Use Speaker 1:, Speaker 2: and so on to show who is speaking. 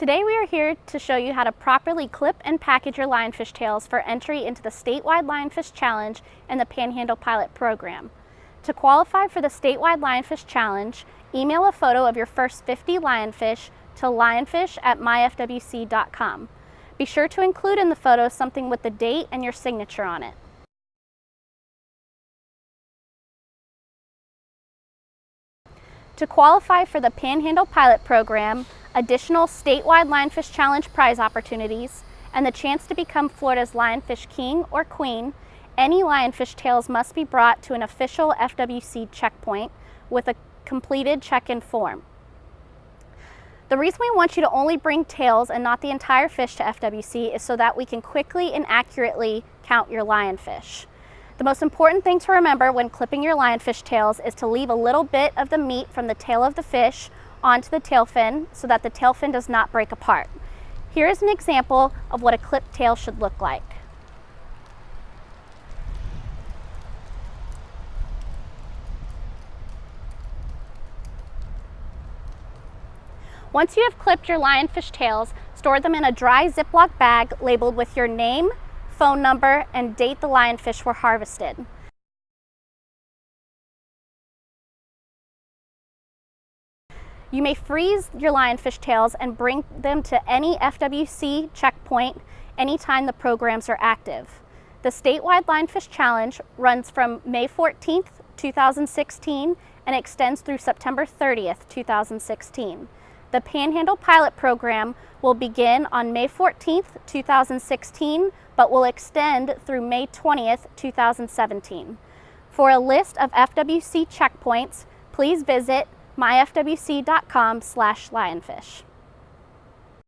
Speaker 1: Today we are here to show you how to properly clip and package your lionfish tails for entry into the statewide Lionfish Challenge and the Panhandle Pilot Program. To qualify for the statewide Lionfish Challenge, email a photo of your first 50 lionfish to lionfish at myfwc.com. Be sure to include in the photo something with the date and your signature on it. To qualify for the Panhandle Pilot Program, additional statewide Lionfish Challenge prize opportunities, and the chance to become Florida's Lionfish King or Queen, any lionfish tails must be brought to an official FWC checkpoint with a completed check-in form. The reason we want you to only bring tails and not the entire fish to FWC is so that we can quickly and accurately count your lionfish. The most important thing to remember when clipping your lionfish tails is to leave a little bit of the meat from the tail of the fish onto the tail fin so that the tail fin does not break apart. Here is an example of what a clipped tail should look like. Once you have clipped your lionfish tails, store them in a dry Ziploc bag labeled with your name, phone number, and date the lionfish were harvested. You may freeze your lionfish tails and bring them to any FWC checkpoint anytime the programs are active. The statewide Lionfish Challenge runs from May 14th, 2016 and extends through September 30th, 2016. The Panhandle Pilot Program will begin on May 14th, 2016, but will extend through May 20th, 2017. For a list of FWC checkpoints, please visit myfwc.com slash lionfish.